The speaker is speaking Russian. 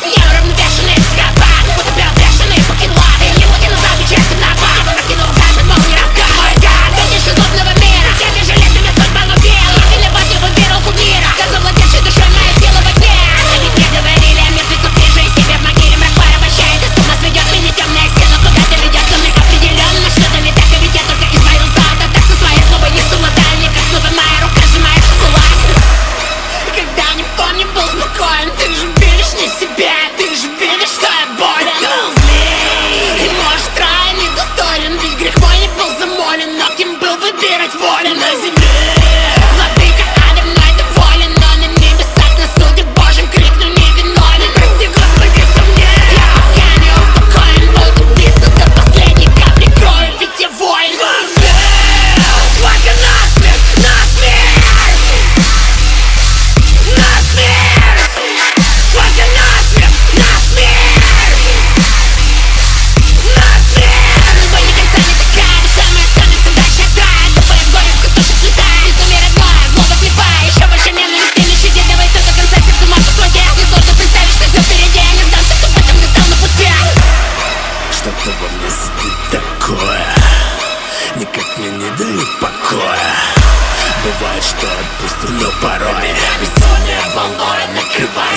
You're беды и покоя. Бывает, что отпустим, но порой. Безумие волной накрывает.